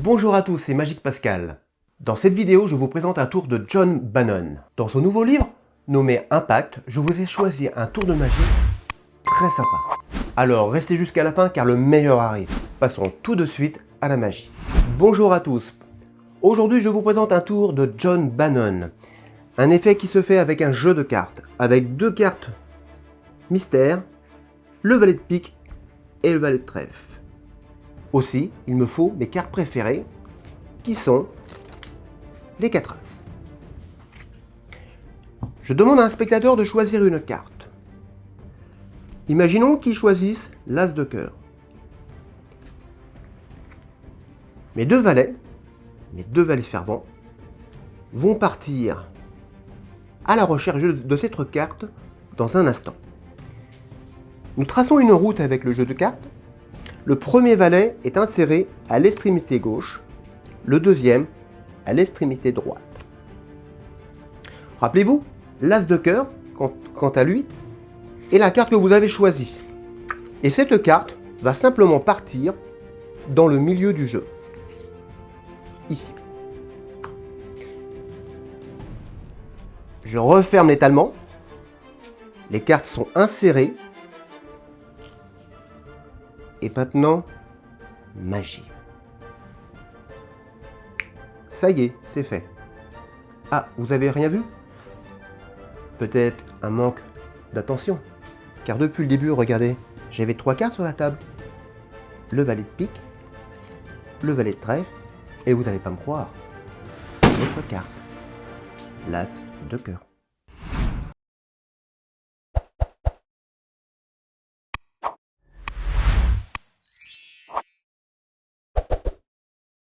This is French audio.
Bonjour à tous, c'est Magique Pascal. Dans cette vidéo, je vous présente un tour de John Bannon. Dans son nouveau livre, nommé Impact, je vous ai choisi un tour de magie très sympa. Alors restez jusqu'à la fin car le meilleur arrive. Passons tout de suite à la magie. Bonjour à tous. Aujourd'hui, je vous présente un tour de John Bannon. Un effet qui se fait avec un jeu de cartes, avec deux cartes mystère, le valet de pique et le valet de trèfle. Aussi, il me faut mes cartes préférées, qui sont les 4 As. Je demande à un spectateur de choisir une carte. Imaginons qu'il choisisse l'As de cœur. Mes deux valets, mes deux valets fervents, vont partir à la recherche de cette carte dans un instant. Nous traçons une route avec le jeu de cartes le premier valet est inséré à l'extrémité gauche, le deuxième à l'extrémité droite. Rappelez-vous, l'As de cœur, quant à lui, est la carte que vous avez choisie. Et cette carte va simplement partir dans le milieu du jeu. Ici. Je referme l'étalement. Les cartes sont insérées et maintenant, magie. Ça y est, c'est fait. Ah, vous avez rien vu? Peut-être un manque d'attention. Car depuis le début, regardez, j'avais trois cartes sur la table. Le valet de pique, le valet de trèfle, et vous n'allez pas me croire, votre carte, l'as de cœur.